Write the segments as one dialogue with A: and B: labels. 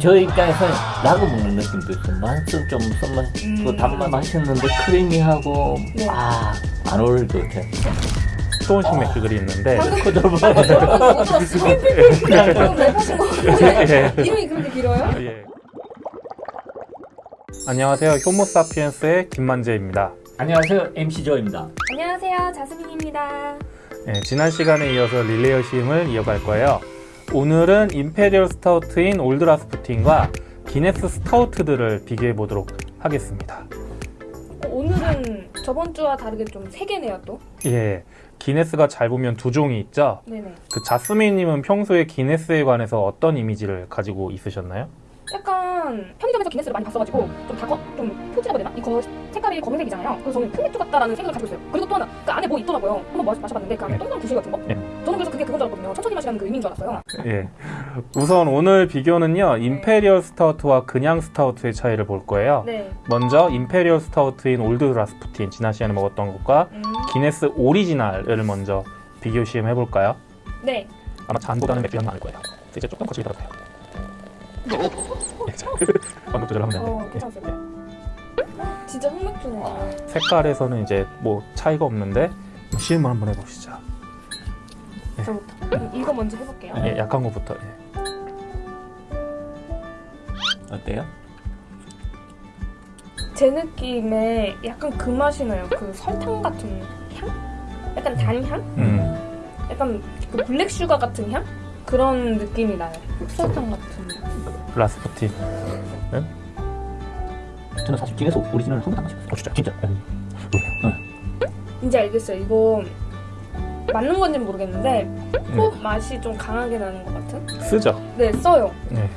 A: 저 입장에서 라고 먹는 느낌도 있어요. 맛은 좀
B: 음.
A: 그 단맛 맛있는데 크리미하고
B: 네.
A: 아안 어울릴 것 같아요.
C: 맥주들이 있는데 예.
B: 이름이 그렇게 길어요?
C: 예. 안녕하세요. 효모사피엔스의 김만재입니다.
A: 안녕하세요 MC 조입니다.
B: 안녕하세요 자스민입니다
C: 예, 지난 시간에 이어서 릴레이 여심을 이어갈 거예요. 오늘은 imperial 스타우트인 올드라스푸틴과 기네스 스타우트들을 비교해 보도록 하겠습니다.
B: 어, 오늘은 저번 주와 다르게 좀 세 개네요 또
C: 예, 기네스가 잘 보면 두 종이 있죠.
B: 네네
C: 그 자스민님은 평소에 기네스에 관해서 어떤 이미지를 가지고 있으셨나요?
B: 약간 편의점에서 기네스를 많이 봤어가지고 좀 다거 좀 표지라고 해야 되나? 이거 색깔이 검은색이잖아요 그래서 저는 흑맥주 같다라는 생각을 가지고 있어요 그리고 또 하나 그 안에 뭐 있더라고요 한번 마셔, 마셔봤는데 그 안에
C: 네.
B: 동그란 구슬 같은 거
C: 네.
B: 저는 그래서 그게 그건 줄 알았거든요 천천히 마시라는 그 의미인 줄 알았어요
C: 예. 우선 오늘 비교는요, imperial 스타우트와 그냥 스타우트의 차이를 볼 거예요.
B: 네
C: 먼저 imperial 스타우트인 올드 라스푸틴 지난 시간에 먹었던 것과
B: 음,
C: 기네스 오리지널을 먼저 비교 시음 해볼까요?
B: 네.
C: 아마 잔보다는 맥주 향이 많을 거예요. 이제 조금 거칠게 들어가요. 예, 자, 방금 조절하면.
B: 어 괜찮았어요 진짜 흑맥주네
C: 색깔에서는 이제 뭐 차이가 없는데 시음을 한번 해보시죠.
B: 저부터 그럼 이거 먼저 해볼게요
C: 예, 약한 것부터. 예.
A: 어때요?
B: 제 느낌에 약간 그 맛이 나요. 그 설탕 같은 향? 약간 단향?
C: 음,
B: 약간 그 black sugar 같은 향? 그런 느낌이 나요. 흑설탕 같은.
C: 라스푸틴.
A: 저는 사실 기네스 오리지널 한 번도 안 마셨어요.
C: 어, 진짜?
A: 진짜.
B: 이제 알겠어요. 이거 맞는 건지 는 모르겠는데
C: 네.
B: 호 맛이 좀 강하게 나는 것 같은?
C: 쓰죠?
B: 네, 써요.
C: 네.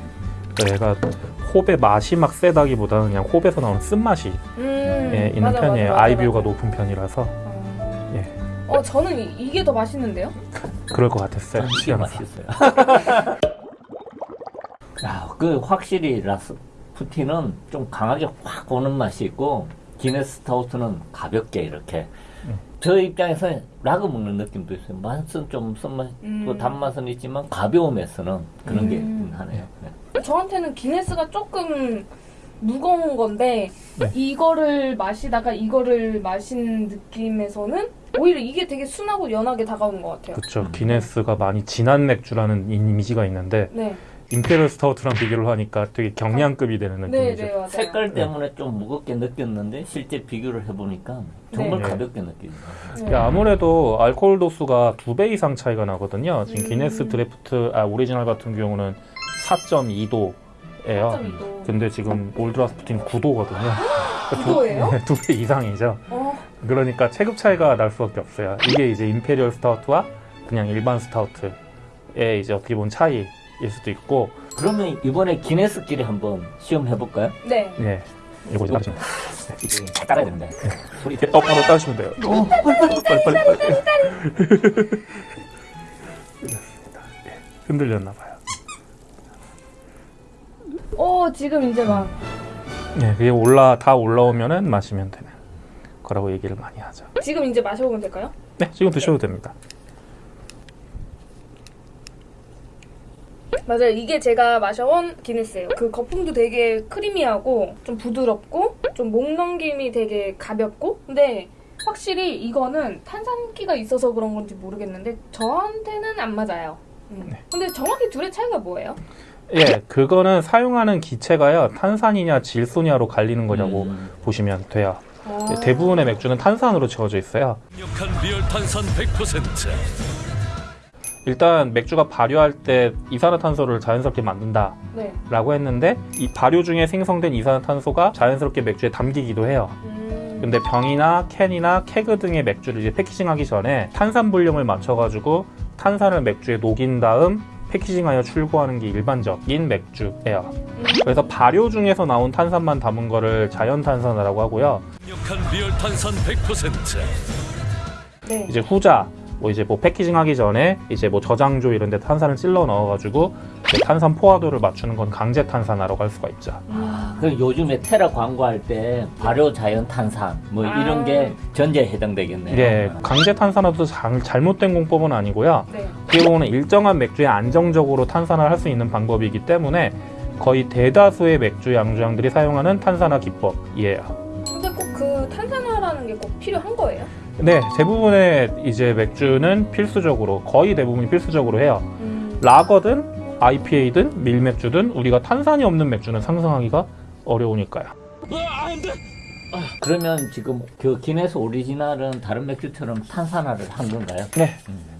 C: 그러니까 얘가 홉의 맛이 막 세다기보다는 그냥 홉에서 나오는 쓴맛이
B: 음,
C: 예, 있는
B: 맞아,
C: 편이에요.
B: 맞아, 맞아,
C: 아이비오가
B: 맞아.
C: 높은 편이라서
B: 어,
C: 예.
B: 어, 저는 이, 이게 더 맛있는데요?
C: 그럴 것 같았어요.
A: 이게. 맛있어요. 야, 그 확실히 라스푸틴은 좀 강하게 확 오는 맛이 있고 기네스 스타우트는 가볍게 이렇게.
C: 음.
A: 저 입장에서 라거 먹는 느낌도 있어요. 맛은 좀 쓴맛,
B: 음.
A: 그 단맛은 있지만 가벼움에서는 그런 게
B: 음.
A: 하네요. 네.
B: 저한테는 기네스가 조금 무거운 건데
C: 네.
B: 이거를 마시다가 이거를 마신 느낌에서는 오히려 이게 되게 순하고 연하게 다가오는 것 같아요.
C: 그렇죠.
A: 음.
C: 기네스가 많이 진한 맥주라는 이미지가 있는데
B: 네,
C: imperial 스타우트랑 비교를 하니까 되게 경량급이 되는
B: 네,
C: 느낌이죠.
B: 네 맞아요.
A: 색깔 때문에 좀 무겁게 느꼈는데 실제 비교를 해보니까 정말
C: 네.
A: 가볍게 느껴져요.
B: 네.
C: 야, 아무래도 알코올 도수가 두 배 이상 차이가 나거든요. 지금
B: 음.
C: 기네스 드래프트 아 오리지널 같은 경우는 4.2도 예요.
B: 4.2도.
C: 근데 지금 올드라스푸틴 9도거든요.
B: 9도예요?
C: 두 배 이상이죠.
B: 어,
C: 그러니까 체급 차이가 날 수밖에 없어요. 이게 이제 imperial 스타우트와 그냥 일반 스타우트의 이제 어떻게 보면 차이 일 수도 있고,
A: 그러면 이번에 기네스끼리 한번 시험해볼까요?
B: 네.
C: 예. 이거 이제 따르시면
A: 잘 따라야 됩니다. 소리
C: 돼요. 어, 바로 따르시면 돼요. 빨리, 빨리, 빨리. 끝났습니다. 예. 흔들렸나 봐요.
B: 어, 지금 이제 막
C: 예, 그게 올라 다 올라오면은 마시면 되는 거라고 얘기를 많이 하죠.
B: 지금 이제 마셔보면 될까요?
C: 네, 지금 드셔도 됩니다.
B: 맞아요. 이게 제가 마셔온 기네스예요. 그 거품도 되게 creamy하고 좀 부드럽고 좀 목 넘김이 되게 가볍고 근데 확실히 이거는 탄산기가 있어서 그런 건지 모르겠는데 저한테는 안 맞아요. 음.
C: 네.
B: 근데 정확히 둘의 차이가 뭐예요?
C: 예, 그거는 사용하는 기체가요 탄산이냐 질소냐로 갈리는 거라고
A: 음.
C: 보시면 돼요.
B: 아.
C: 예, 대부분의 맥주는 탄산으로 채워져 있어요.
D: 강력한 real 탄산 100%
C: 일단 맥주가 발효할 때 이산화탄소를 자연스럽게 만든다라고
B: 네.
C: 했는데 이 발효 중에 생성된 이산화탄소가 자연스럽게 맥주에 담기기도 해요.
B: 음.
C: 근데 병이나 캔이나 keg 등의 맥주를 이제 packaging하기 전에 탄산 분량을 맞춰가지고 탄산을 맥주에 녹인 다음 packaging하여 출고하는 게 일반적인 맥주예요.
B: 음.
C: 그래서 발효 중에서 나온 탄산만 담은 거를 자연탄산이라고 하고요.
D: 강력한 real 탄산 100%
B: 네.
C: 이제 후자 뭐 이제 뭐 패키징 하기 전에 이제 뭐 저장조 이런 데 탄산을 찔러 넣어가지고 탄산 포화도를 맞추는 건 강제 탄산화라고 할 수가 있죠.
B: 음.
A: 그 요즘에 테라 광고할 때 발효 자연 탄산 뭐
B: 아.
A: 이런 게 전제에 해당되겠네요.
C: 예, 강제 탄산화도 잘- 잘못된 공법은 아니고요.
B: 네.
C: 어떻게 보면 일정한 맥주에 안정적으로 탄산을 할 수 있는 방법이기 때문에 거의 대다수의 맥주 양조장들이 사용하는 탄산화 기법이에요.
B: 근데 꼭 그 탄산화라는 게 꼭 필요한 거예요?
C: 네, 대부분의 이제 맥주는 필수적으로 거의 대부분이 필수적으로 해요.
B: 음.
C: 라거든 IPA든 밀맥주든 우리가 탄산이 없는 맥주는 상상하기가 어려우니까요.
A: 그러면 지금 그 기네스 오리지널은 다른 맥주처럼 탄산화를 한 건가요?
C: 네.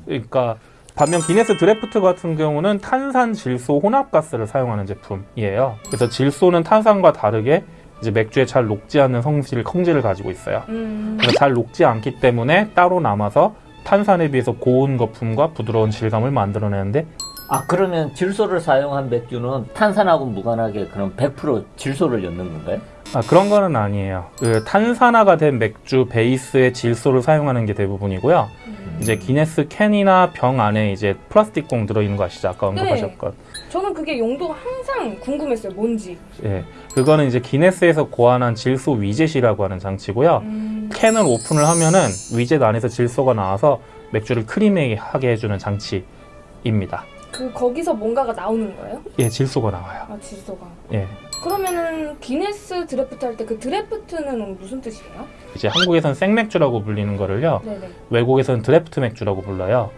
C: 그러니까 반면 기네스 드래프트 같은 경우는 탄산 질소 혼합가스를 사용하는 제품이에요. 그래서 질소는 탄산과 다르게 이제 맥주에 잘 녹지 않는 성질 성질을 가지고 있어요.
B: 음.
C: 그래서 잘 녹지 않기 때문에 따로 남아서 탄산에 비해서 고운 거품과 부드러운 질감을 만들어내는데
A: 아 그러면 질소를 사용한 맥주는 탄산하고 무관하게 그럼 100% 질소를 넣는 건가요?
C: 아, 그런 거는 아니에요. 그 탄산화가 된 맥주 베이스에 질소를 사용하는 게 대부분이고요.
B: 음.
C: 이제 기네스 캔이나 병 안에 이제 플라스틱 공 들어있는 거 아시죠? 아까 언급하셨건.
B: 저는 그게 용도가 항상 궁금했어요. 뭔지.
C: 예. 그거는 이제 기네스에서 고안한 질소 widget이라고 하는 장치고요.
B: 음.
C: 캔을 오픈을 하면은 위젯 안에서 질소가 나와서 맥주를 creamy하게 해주는 장치입니다.
B: 그 거기서 뭔가가 나오는 거예요?
C: 예, 질소가 나와요.
B: 아 질소가.
C: 예.
B: 그러면은 기네스 드래프트 할 때 그 draft는 무슨 뜻이에요?
C: 이제 한국에선 생맥주라고 불리는 거를요.
B: 네네.
C: 외국에서는 드래프트 맥주라고 불러요.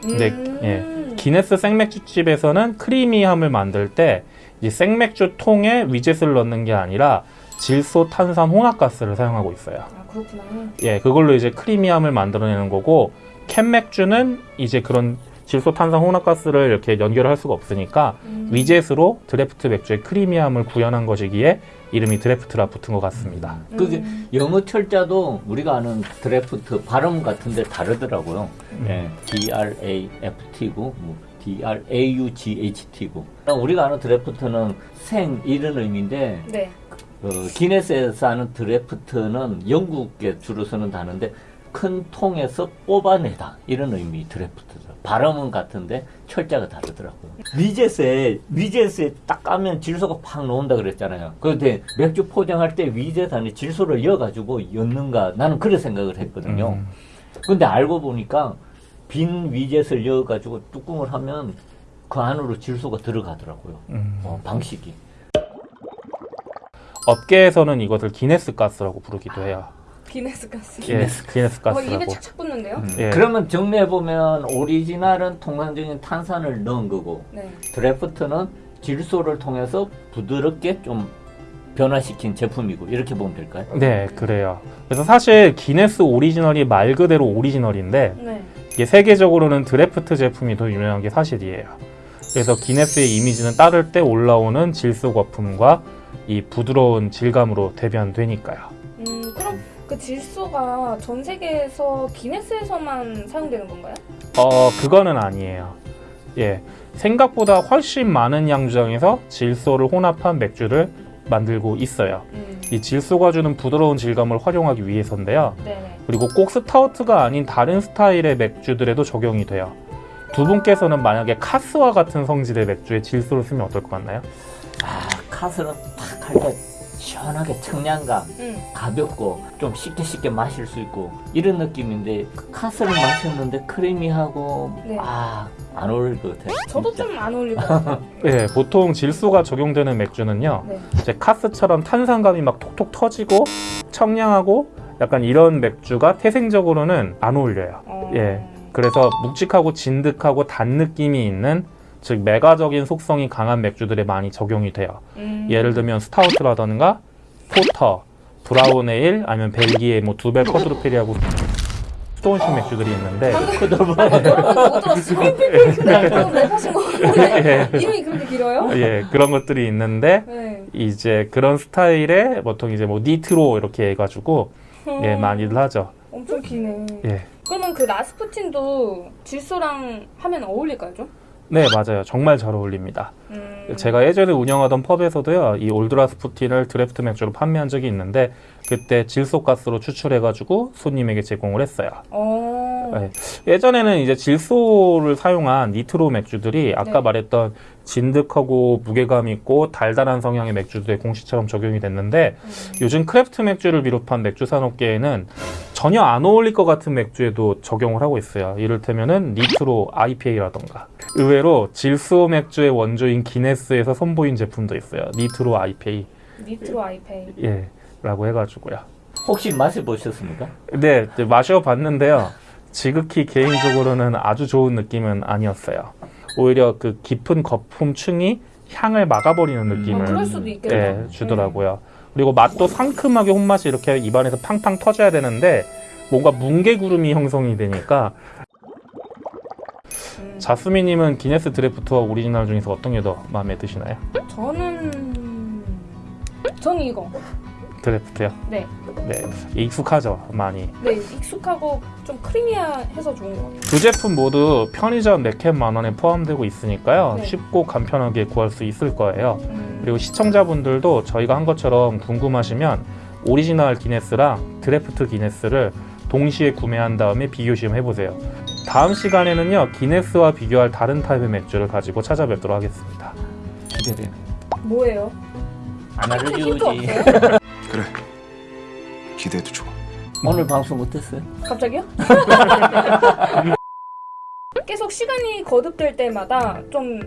C: 근데,
B: 음.
C: 예. 기네스 생맥주집에서는 creamy함을 만들 때 이 생맥주 통에 위젯을 넣는 게 아니라 질소 탄산 혼합가스를 사용하고 있어요.
B: 아 그렇구나.
C: 예, 그걸로 이제 creamy함을 만들어내는 거고 캔 맥주는 이제 그런 질소 탄산 혼합가스를 이렇게 연결을 할 수가 없으니까
B: 음.
C: widget으로 draft 맥주의 creamy함을 구현한 것이기에 이름이 draft라 붙은 것 같습니다.
A: 그게
B: 음.
A: 영어 철자도 우리가 아는 드래프트 발음 같은데 다르더라고요.
C: 음.
A: 예, D R A F T고 뭐 D R A U G H T고 우리가 아는 드래프트는 생 이런 의미인데
B: 네.
A: 어, 기네스에서 하는 드래프트는 영국에 주로 쓰는 단어인데 큰 통에서 뽑아내다 이런 의미 드래프트죠. 발음은 같은데 철자가 다르더라고요. 위젯에 위젯에 딱 까면 질소가 팍 나온다 그랬잖아요. 그런데 맥주 포장할 때 위젯 안에 질소를 넣어가지고 였는가 나는 그런 생각을 했거든요.
C: 음.
A: 근데 알고 보니까 빈 위젯을 넣어가지고 뚜껑을 하면 그 안으로 질소가 들어가더라고요.
C: 음.
A: 어, 방식이.
C: 업계에서는 이것을 기네스 가스라고 부르기도 해요.
B: 기네스 가스.
C: 예, 기네스
B: 어, 입에
C: 가스라고.
B: 착착 붙는데요?
C: 예.
A: 그러면 정리해 보면 오리지널은 통상적인 탄산을 넣은 거고
B: 네.
A: 드래프트는 질소를 통해서 부드럽게 좀 변화시킨 제품이고 이렇게 보면 될까요?
C: 네, 그래요. 그래서 사실 기네스 오리지널이 말 그대로 오리지널인데
B: 네.
C: 이게 세계적으로는 드래프트 제품이 더 유명한 게 사실이에요. 그래서 기네스의 이미지는 따를 때 올라오는 질소 거품과 이 부드러운 질감으로 대변되니까요.
B: 그 질소가 전 세계에서 기네스에서만 사용되는 건가요?
C: 어, 그거는 아니에요. 예. 생각보다 훨씬 많은 양조장에서 질소를 혼합한 맥주를 만들고 있어요.
B: 음.
C: 이 질소가 주는 부드러운 질감을 활용하기 위해서인데요.
B: 네네.
C: 그리고 꼭 스타우트가 아닌 다른 스타일의 맥주들에도 적용이 돼요. 두 분께서는 만약에 카스와 같은 성질의 맥주에 질소를 쓰면 어떨 것 같나요?
A: 아 카스는 탁 할 때 시원하게 청량감
B: 음.
A: 가볍고 좀 쉽게 쉽게 마실 수 있고 이런 느낌인데 그 카스를 마셨는데 creamy하고
B: 네.
A: 아 안 어울릴 것 같아요.
B: 저도. 좀 안 어울릴 것 같아요.
C: 네, 보통 질소가 적용되는 맥주는요.
B: 네.
C: 이제 카스처럼 탄산감이 막 톡톡 터지고 청량하고 약간 이런 맥주가 태생적으로는 안 어울려요.
B: 어...
C: 예. 그래서 묵직하고 진득하고 단 느낌이 있는 즉 맥아적인 속성이 강한 맥주들에 많이 적용이 돼요.
B: 음.
C: 예를 들면 스타우트라던가 porter, brown ale 아니면 벨기에 뭐 dubbel quadrupel이라고 스톤식 맥주들이 있는데
B: 이름이 그렇게 길어요?
C: 예 그런 것들이 있는데
B: 네.
C: 이제 그런 스타일의 보통 이제 뭐 니트로 이렇게 해가지고 예
B: 음,
C: 많이들 하죠.
B: 엄청 기네.
C: 예.
B: 그러면 그 라스푸틴도 질소랑 하면 어울릴까요 좀?
C: 네 맞아요 정말 잘 어울립니다.
B: 음.
C: 제가 예전에 운영하던 펍에서도요 이 올드라스푸틴을 드래프트 맥주로 판매한 적이 있는데 그때 질소가스로 추출해 가지고 손님에게 제공을 했어요.
B: 어.
C: 네. 예전에는 이제 질소를 사용한 nitro 맥주들이 아까
B: 네.
C: 말했던 진득하고 무게감 있고 달달한 성향의 맥주들의 공식처럼 적용이 됐는데
B: 음.
C: 요즘 craft 맥주를 비롯한 맥주 산업계에는 전혀 안 어울릴 것 같은 맥주에도 적용을 하고 있어요. 이를테면은 nitro IPA라던가. 의외로 질소 맥주의 원조인 기네스에서 선보인 제품도 있어요. nitro IPA.
B: nitro IPA.
C: 예. 라고 해가지고요.
A: 혹시 마셔보셨습니까?
C: 네, 마셔봤는데요. 지극히 개인적으로는 아주 좋은 느낌은 아니었어요. 오히려 그 깊은 거품층이 향을 막아버리는 느낌을
B: 어, 그럴 수도 있겠다.
C: 예, 주더라고요. 그리고 맛도 상큼하게 홉 맛이 이렇게 입안에서 팡팡 터져야 되는데 뭔가 뭉게구름이 형성이 되니까
B: 음.
C: 자스민님은 기네스 draft와 오리지널 중에서 어떤 게 더 마음에 드시나요?
B: 저는 저는 이거.
C: draft요?
B: 네.
C: 네, 익숙하죠, 많이.
B: 네, 익숙하고 좀 creamy해서 좋은 것 같아요.
C: 두 제품 모두 편의점 4캔 만 원에 포함되고 있으니까요.
B: 네.
C: 쉽고 간편하게 구할 수 있을 거예요.
B: 음.
C: 그리고 시청자분들도 저희가 한 것처럼 궁금하시면 오리지널 기네스랑 드래프트 기네스를 동시에 구매한 다음에 비교 시음 해보세요. 다음 시간에는요, 기네스와 비교할 다른 타입의 맥주를 가지고 찾아뵙도록 하겠습니다.
A: 기대돼요.
B: 뭐예요?
A: 안 알려주지.
E: 그래 기대해도 좋아
A: 오늘 방송 어땠어요?
B: 갑자기요? 계속 시간이 거듭될 때마다 좀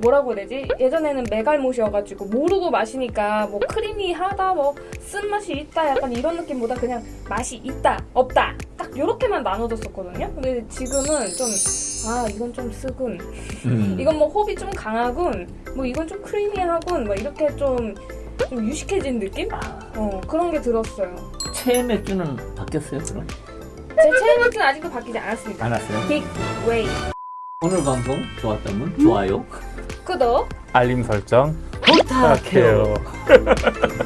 B: 뭐라고 해야 되지? 예전에는 메갈못이어가지고 모르고 마시니까 뭐 크리미하다 뭐 쓴맛이 있다 약간 이런 느낌보다 그냥 맛이 있다 없다 딱 요렇게만 나눠졌었거든요 근데 지금은 좀 아 이건 좀 쓰군
A: 음.
B: 이건 뭐 홉이 좀 강하군 뭐 이건 좀 creamy하군 뭐 이렇게 좀, 좀 유식해진 느낌? 어 그런 게 들었어요
A: 최애 맥주는 바뀌었어요, 그럼?
B: 제 체형 맥주는 아직도 바뀌지 않았습니다
A: 안 왔어요?
B: Big Wave
A: 오늘 방송 좋았다면 좋아요.
B: 구독
C: 알림 설정
A: 부탁해요.
C: 부탁해요.